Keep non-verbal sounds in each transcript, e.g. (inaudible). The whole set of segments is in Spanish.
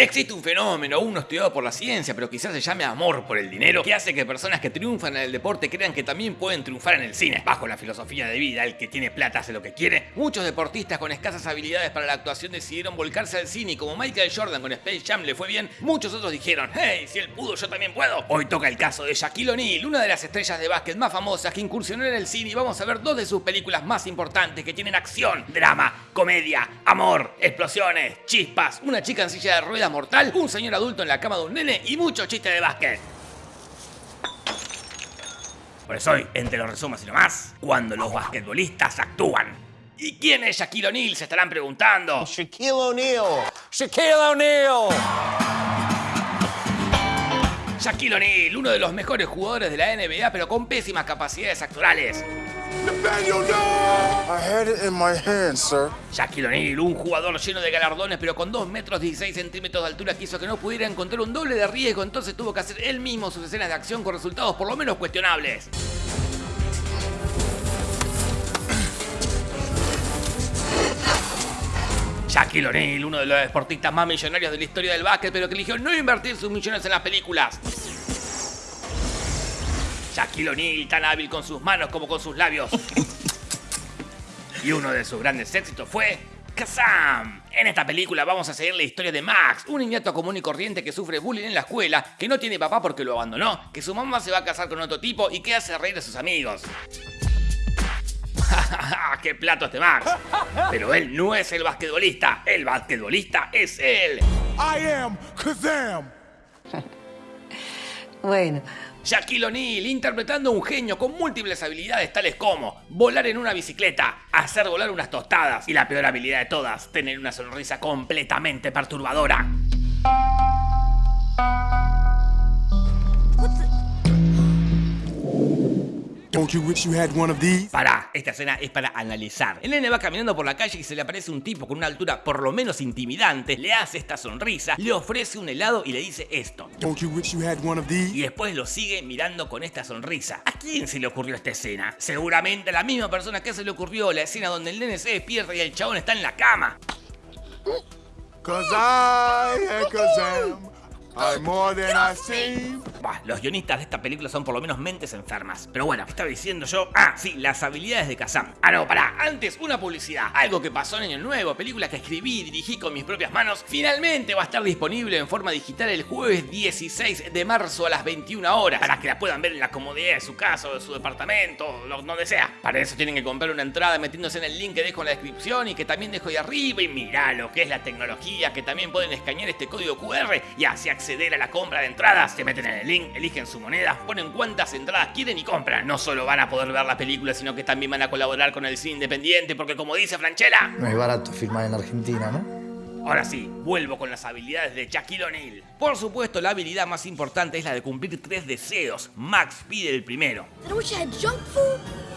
Existe un fenómeno aún no estudiado por la ciencia, pero quizás se llame amor por el dinero, que hace que personas que triunfan en el deporte crean que también pueden triunfar en el cine. Bajo la filosofía de vida, el que tiene plata hace lo que quiere, muchos deportistas con escasas habilidades para la actuación decidieron volcarse al cine y como Michael Jordan con Space Jam le fue bien, muchos otros dijeron, hey, si él pudo, yo también puedo. Hoy toca el caso de Shaquille O'Neal, una de las estrellas de básquet más famosas que incursionó en el cine y vamos a ver dos de sus películas más importantes que tienen acción, drama, comedia, amor, explosiones, chispas, una chica en silla de ruedas mortal, un señor adulto en la cama de un nene y mucho chiste de básquet. Por eso hoy, entre los resumos y lo más, cuando los basquetbolistas actúan. ¿Y quién es Shaquille O'Neal? Se estarán preguntando. Shaquille O'Neal. Shaquille O'Neal. Shaquille O'Neal, uno de los mejores jugadores de la NBA, pero con pésimas capacidades actorales. Nathaniel, no! I had it in my hand, sir. Shaquille O'Neal, un jugador lleno de galardones, pero con 2 metros 16 centímetros de altura, quiso que no pudiera encontrar un doble de riesgo, entonces tuvo que hacer él mismo sus escenas de acción con resultados por lo menos cuestionables. Shaquille O'Neal, uno de los deportistas más millonarios de la historia del básquet, pero que eligió no invertir sus millones en las películas. Shaquille O'Neal, tan hábil con sus manos como con sus labios. (laughs) Y uno de sus grandes éxitos fue Kazam. En esta película vamos a seguir la historia de Max, un niñato común y corriente que sufre bullying en la escuela, que no tiene papá porque lo abandonó, que su mamá se va a casar con otro tipo y que hace reír a sus amigos. (laughs) ¡Qué plato este Max! Pero él no es el basquetbolista, el basquetbolista es él. I am Kazam. (laughs) Bueno, Shaquille O'Neal interpretando a un genio con múltiples habilidades tales como volar en una bicicleta, hacer volar unas tostadas y la peor habilidad de todas, tener una sonrisa completamente perturbadora. Don't you wish you had one of these? Pará, esta escena es para analizar. El nene va caminando por la calle y se le aparece un tipo con una altura por lo menos intimidante, le hace esta sonrisa, le ofrece un helado y le dice esto. Don't you wish you had one of these? Y después lo sigue mirando con esta sonrisa. ¿A quién se le ocurrió esta escena? Seguramente a la misma persona que se le ocurrió la escena donde el nene se despierta y el chabón está en la cama. Cause I. I'm more than I seem. Bah, los guionistas de esta película son por lo menos mentes enfermas. Pero bueno, ¿qué estaba diciendo yo? Ah, sí, las habilidades de Kazam. Ah, no, pará, antes una publicidad. Algo que pasó en Año Nuevo, película que escribí y dirigí con mis propias manos, finalmente va a estar disponible en forma digital el jueves 16 de marzo a las 21 horas, para que la puedan ver en la comodidad de su casa o de su departamento, lo- donde sea. Para eso tienen que comprar una entrada metiéndose en el link que dejo en la descripción y que también dejo ahí arriba y mirá lo que es la tecnología, que también pueden escanear este código QR y así acceder a la compra de entradas. Se meten en el link, eligen su moneda, ponen cuántas entradas quieren y compran. No solo van a poder ver la película, sino que también van a colaborar con el cine independiente, porque como dice Franchella, No es barato filmar en Argentina, ¿no? Ahora sí, vuelvo con las habilidades de Shaquille O'Neal. Por supuesto, la habilidad más importante es la de cumplir tres deseos. Max pide el primero. I wish I had junk food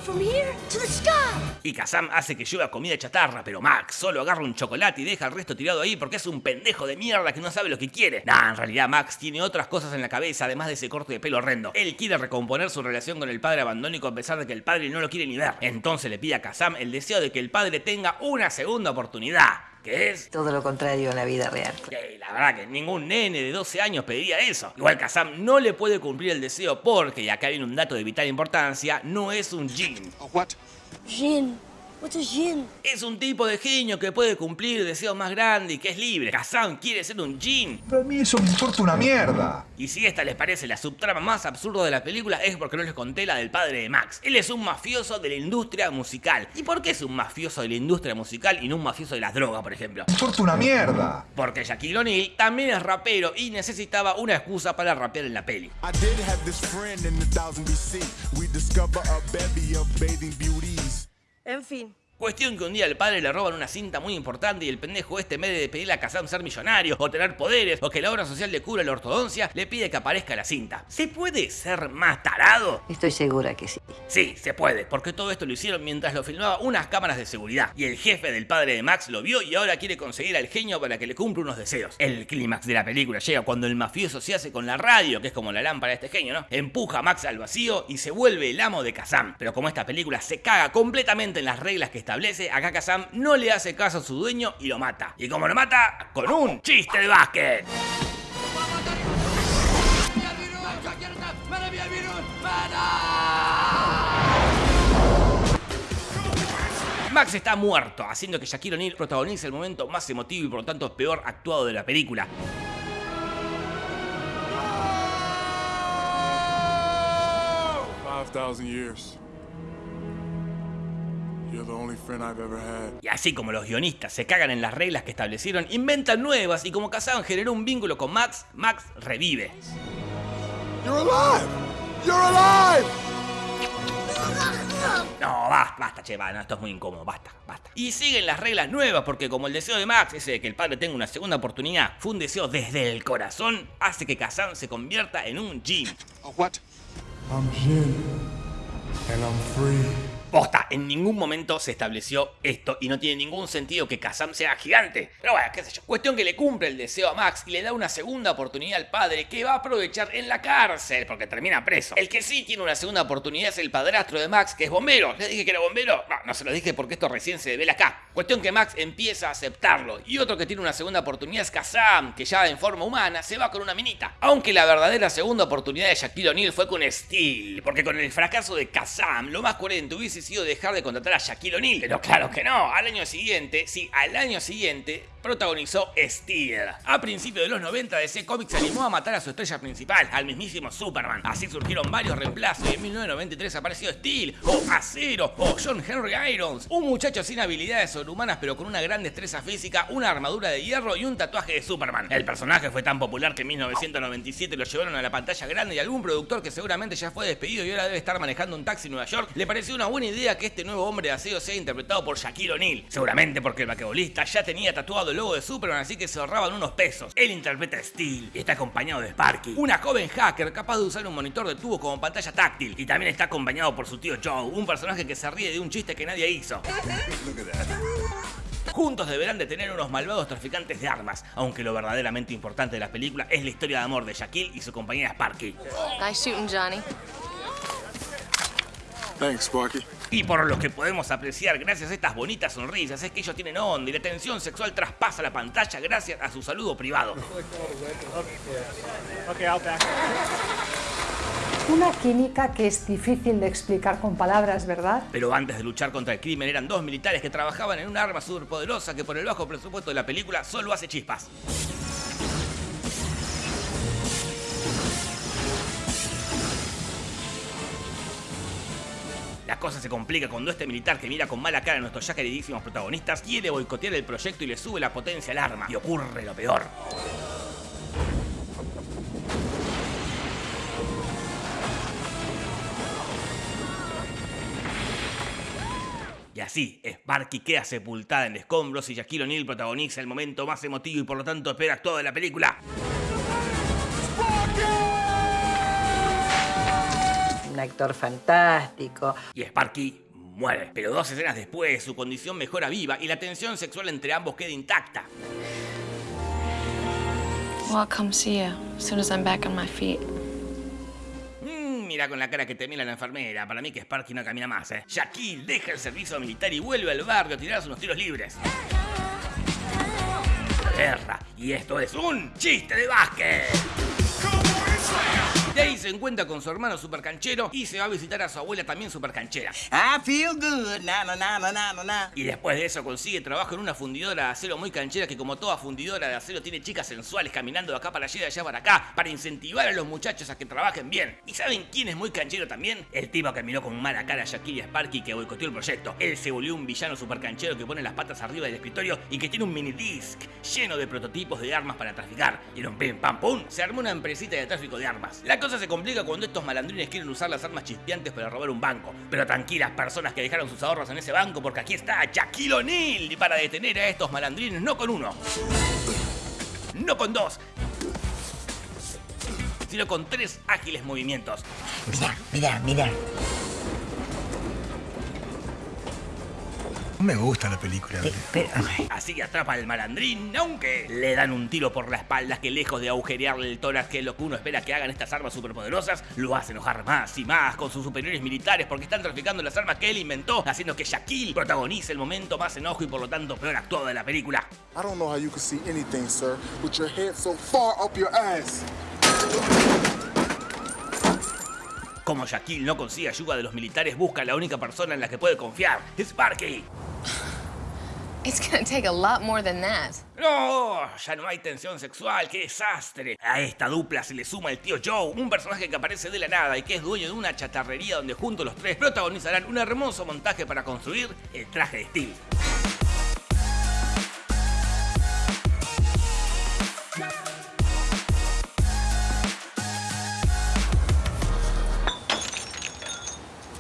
Y Kazam hace que llueva comida chatarra, pero Max solo agarra un chocolate y deja el resto tirado ahí porque es un pendejo de mierda que no sabe lo que quiere. Nah, en realidad Max tiene otras cosas en la cabeza, además de ese corte de pelo horrendo. Él quiere recomponer su relación con el padre abandónico a pesar de que el padre no lo quiere ni ver. Entonces le pide a Kazam el deseo de que el padre tenga una segunda oportunidad. Que es todo lo contrario en la vida real. que la verdad que ningún nene de 12 años pediría eso. Igual Kazam no le puede cumplir el deseo porque, y acá viene un dato de vital importancia, no es un Jin. What? Jin. What's a Jin? Es un tipo de genio que puede cumplir deseos más grandes y que es libre. Kazam quiere ser un Jin. Pero a mí eso me importa una mierda. Y si esta les parece la subtrama más absurda de la película es porque no les conté la del padre de Max. Él es un mafioso de la industria musical. ¿Y por qué es un mafioso de la industria musical y no un mafioso de las drogas, por ejemplo? Me importa una mierda. Porque Shaquille O'Neal también es rapero y necesitaba una excusa para rapear en la peli. I did have this friend in the BC. We discover a bevy of bathing beauties. En fin. Cuestión que un día al padre le roban una cinta muy importante y el pendejo este en vez de pedirle a Kazam ser millonario o tener poderes o que la obra social le cura la ortodoncia, le pide que aparezca la cinta. ¿Se puede ser más tarado? Estoy segura que sí. Sí, se puede, porque todo esto lo hicieron mientras lo filmaba unas cámaras de seguridad. Y el jefe del padre de Max lo vio y ahora quiere conseguir al genio para que le cumpla unos deseos. El clímax de la película llega cuando el mafioso se hace con la radio, que es como la lámpara de este genio, ¿no? Empuja a Max al vacío y se vuelve el amo de Kazam. Pero como esta película se caga completamente en las reglas que establece establece, Akaka Sam no le hace caso a su dueño y lo mata. Y como lo mata, con un chiste de básquet. Max está muerto, haciendo que Shaquille O'Neal protagonice el momento más emotivo y por lo tanto peor actuado de la película. No! 5, y así como los guionistas se cagan en las reglas que establecieron, inventan nuevas y como Kazan generó un vínculo con Max, Max revive. You're alive! You're alive! No, basta, basta, che, va, no, esto es muy incómodo, basta, basta. Y siguen las reglas nuevas porque como el deseo de Max, ese de que el padre tenga una segunda oportunidad, fue un deseo desde el corazón, hace que Kazan se convierta en un Jin. what? I'm Jin. And I'm free. Posta, en ningún momento se estableció esto y no tiene ningún sentido que Kazam sea gigante. Pero bueno, qué sé yo. Cuestión que le cumple el deseo a Max y le da una segunda oportunidad al padre que va a aprovechar en la cárcel porque termina preso. El que sí tiene una segunda oportunidad es el padrastro de Max que es bombero. ¿Le dije que era bombero? No, no se lo dije porque esto recién se devela acá. Cuestión que Max empieza a aceptarlo. Y otro que tiene una segunda oportunidad es Kazam, que ya en forma humana se va con una minita. Aunque la verdadera segunda oportunidad de Shaquille O'Neal fue con Steel. Porque con el fracaso de Kazam, lo más coherente hubiese sido dejar de contratar a Shaquille O'Neal. Pero claro que no, al año siguiente, sí, al año siguiente protagonizó Steel. A principios de los 90 DC Comics animó a matar a su estrella principal, al mismísimo Superman. Así surgieron varios reemplazos y en 1993 apareció Steel, o Acero, o John Henry Irons, un muchacho sin habilidades sobrehumanas pero con una gran destreza física, una armadura de hierro y un tatuaje de Superman. El personaje fue tan popular que en 1997 lo llevaron a la pantalla grande y algún productor que seguramente ya fue despedido y ahora debe estar manejando un taxi en Nueva York le pareció una buena idea que este nuevo hombre de acero sea interpretado por Shaquille O'Neal. Seguramente porque el basquetbolista ya tenía tatuado el logo de Superman, así que se ahorraban unos pesos. Él interpreta a Steel y está acompañado de Sparky, una joven hacker capaz de usar un monitor de tubo como pantalla táctil. Y también está acompañado por su tío Joe, un personaje que se ríe de un chiste que nadie hizo. Juntos deberán detener unos malvados traficantes de armas, aunque lo verdaderamente importante de la película es la historia de amor de Shaquille y su compañera Sparky. Nice shooting, Johnny. Thanks, Sparky. Y por lo que podemos apreciar gracias a estas bonitas sonrisas es que ellos tienen onda y la tensión sexual traspasa la pantalla gracias a su saludo privado. Una química que es difícil de explicar con palabras, ¿verdad? Pero antes de luchar contra el crimen eran dos militares que trabajaban en un arma superpoderosa que por el bajo presupuesto de la película solo hace chispas. Cosa se complica cuando este militar que mira con mala cara a nuestros ya queridísimos protagonistas quiere boicotear el proyecto y le sube la potencia al arma. Y ocurre lo peor. Y así, Sparky queda sepultada en escombros y Shaquille O'Neal protagoniza el momento más emotivo y por lo tanto espera de la película. Actor fantástico. Y Sparky muere. Pero dos escenas después, su condición mejora viva y la tensión sexual entre ambos queda intacta. Well, I'll come see you as soon as I'm back on my feet. Mm, mira con la cara que te mira la enfermera. Para mí que Sparky no camina más, ¿eh? Shaquille deja el servicio militar y vuelve al barrio a tirarse unos tiros libres. Guerra. Y esto es un chiste de básquet. De ahí se encuentra con su hermano supercanchero y se va a visitar a su abuela también supercanchera. I feel good, na na na na na na. Y después de eso consigue trabajo en una fundidora de acero muy canchera que como toda fundidora de acero tiene chicas sensuales caminando de acá para allá y de allá para acá para incentivar a los muchachos a que trabajen bien. ¿Y saben quién es muy canchero también? El tipo que miró con mala cara a Shaquille Sparky que boicoteó el proyecto. Él se volvió un villano super canchero que pone las patas arriba del escritorio y que tiene un mini disc lleno de prototipos de armas para traficar. Y en un pim pam pum se armó una empresita de tráfico de armas. La cosa se complica cuando estos malandrines quieren usar las armas chispeantes para robar un banco. Pero tranquilas personas que dejaron sus ahorros en ese banco porque aquí está Shaquille O'Neal para detener a estos malandrines no con uno, no con dos, sino con tres ágiles movimientos. Mira, mira, mira. Me gusta la película. Así que atrapa al malandrín, aunque le dan un tiro por la espalda que lejos de agujerearle el tórax, que es lo que uno espera que hagan estas armas superpoderosas, lo hace enojar más y más con sus superiores militares porque están traficando las armas que él inventó, haciendo que Shaquille protagonice el momento más enojo y por lo tanto peor actuado de la película. I don't know how you can see anything, sir, with your head so far up your ass. Como Shaquille no consigue ayuda de los militares, busca a la única persona en la que puede confiar, Sparky. It's gonna take a lot more than that. No, ya no hay tensión sexual, qué desastre. A esta dupla se le suma el tío Joe, un personaje que aparece de la nada y que es dueño de una chatarrería donde juntos los tres protagonizarán un hermoso montaje para construir el traje de Steve.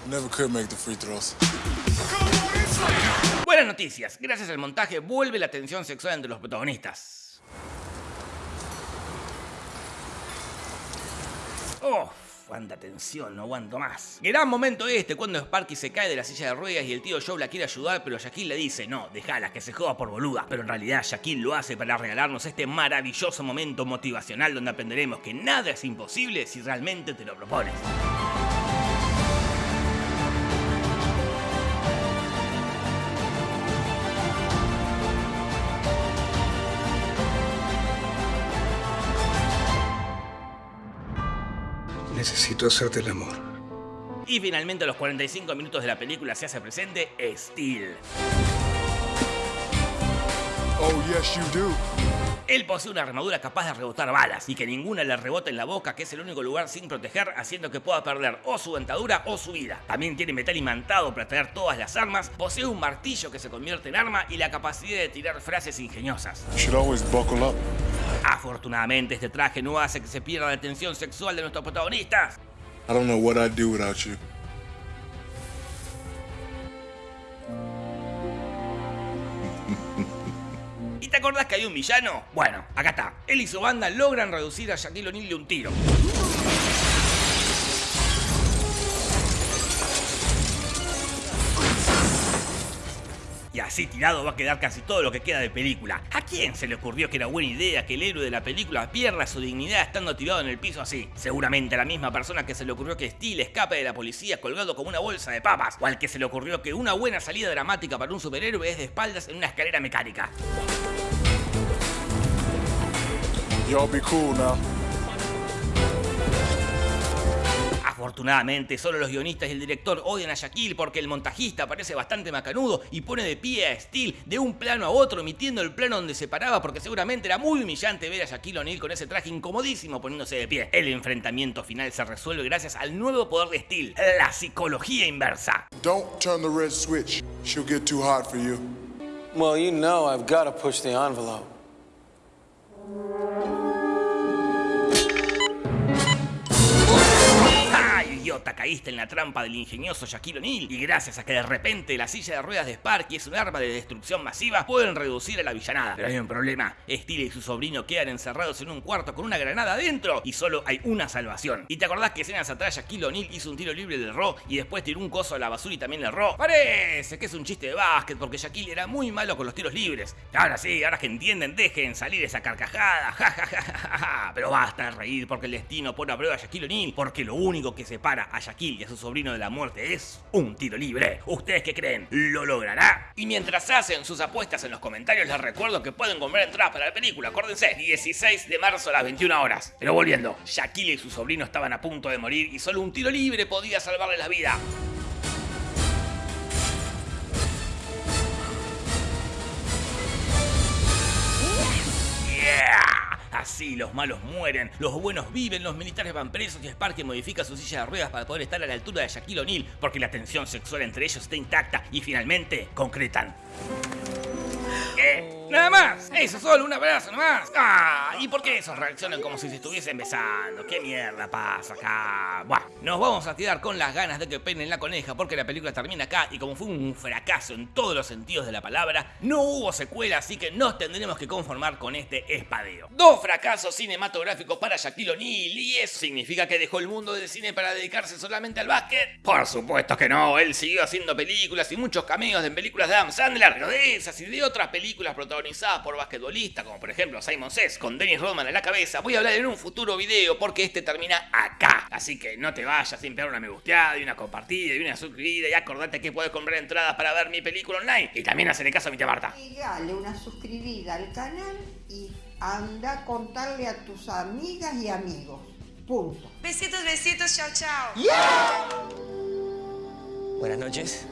Never could make the free throws. Buenas noticias, gracias al montaje vuelve la tensión sexual entre los protagonistas. Oh, cuánta tensión, no aguanto más. Gran momento este cuando Sparky se cae de la silla de ruedas y el tío Joe la quiere ayudar, pero Shaquille le dice, no, déjala, que se joda por boluda. Pero en realidad Shaquille lo hace para regalarnos este maravilloso momento motivacional donde aprenderemos que nada es imposible si realmente te lo propones. Necesito hacerte el amor. Y finalmente a los 45 minutos de la película se hace presente Steel. Oh, yes, you do. Él posee una armadura capaz de rebotar balas y que ninguna le rebota en la boca, que es el único lugar sin proteger, haciendo que pueda perder o su dentadura o su vida. También tiene metal imantado para traer todas las armas, posee un martillo que se convierte en arma y la capacidad de tirar frases ingeniosas. You should always buckle up. Afortunadamente este traje no hace que se pierda la atención sexual de nuestros protagonistas. I don't know what I'd do without you. ¿Y te acordás que hay un villano? Bueno, acá está. Él y su banda logran reducir a Shaquille O'Neal de un tiro. Así tirado va a quedar casi todo lo que queda de película. ¿A quién se le ocurrió que era buena idea que el héroe de la película pierda su dignidad estando tirado en el piso así? Seguramente a la misma persona que se le ocurrió que Steel escape de la policía colgado como una bolsa de papas, o al que se le ocurrió que una buena salida dramática para un superhéroe es de espaldas en una escalera mecánica. Y'all be cool now. Afortunadamente, solo los guionistas y el director odian a Shaquille porque el montajista parece bastante macanudo y pone de pie a Steel de un plano a otro, emitiendo el plano donde se paraba porque seguramente era muy humillante ver a Shaquille O'Neal con ese traje incomodísimo poniéndose de pie. El enfrentamiento final se resuelve gracias al nuevo poder de Steel, la psicología inversa. Don't turn the red switch. She'll get too hot for you. Well, you know I've got to push the envelope. Idiota! Caíste en la trampa del ingenioso Shaquille O'Neal y gracias a que de repente la silla de ruedas de Sparky es un arma de destrucción masiva, pueden reducir a la villanada. Pero hay un problema. Steel y su sobrino quedan encerrados en un cuarto con una granada adentro y solo hay una salvación. ¿Y te acordás que escenas atrás Shaquille O'Neal hizo un tiro libre del Ro y después tiró un coso a la basura y también le erró? Parece que es un chiste de básquet porque Shaquille era muy malo con los tiros libres. Ahora sí, ahora que entienden, dejen salir esa carcajada. Ja, ja, ja, ja, ja. Pero basta de reír porque el destino pone a prueba a Shaquille O'Neal porque lo único que separa a Shaquille y a su sobrino de la muerte es un tiro libre. ¿Ustedes qué creen? ¿Lo logrará? Y mientras hacen sus apuestas en los comentarios, les recuerdo que pueden comprar entradas para la película. Acuérdense, 16 de marzo a las 21 horas. Pero volviendo, Shaquille y su sobrino estaban a punto de morir y solo un tiro libre podía salvarles la vida. Así los malos mueren, los buenos viven, los militares van presos y Sparky modifica su silla de ruedas para poder estar a la altura de Shaquille O'Neal porque la tensión sexual entre ellos está intacta y finalmente concretan. Nada más. Eso solo, un abrazo nomás. Ah, ¿y por qué esos reaccionan como si se estuviesen besando? ¿Qué mierda pasa acá? Buah, nos vamos a tirar con las ganas de que peinen la coneja porque la película termina acá y como fue un fracaso en todos los sentidos de la palabra, no hubo secuela, así que nos tendremos que conformar con este espadeo. Dos fracasos cinematográficos para Shaquille O'Neal y eso significa que dejó el mundo del cine para dedicarse solamente al básquet. Por supuesto que no, él siguió haciendo películas y muchos cameos en películas de Adam Sandler, pero de esas y de otras películas protagonizadas por basquetbolistas, como por ejemplo Simon Says con Dennis Rodman en la cabeza, voy a hablar en un futuro video porque este termina acá. Así que no te vayas sin pegar una me gusteada y una compartida y una suscribida y acordate que puedes comprar entradas para ver mi película online. Y también hacerle caso a mi tía Marta. Dale una suscribida al canal y anda a contarle a tus amigas y amigos. Punto. Besitos, besitos, chao, chao. Buenas noches.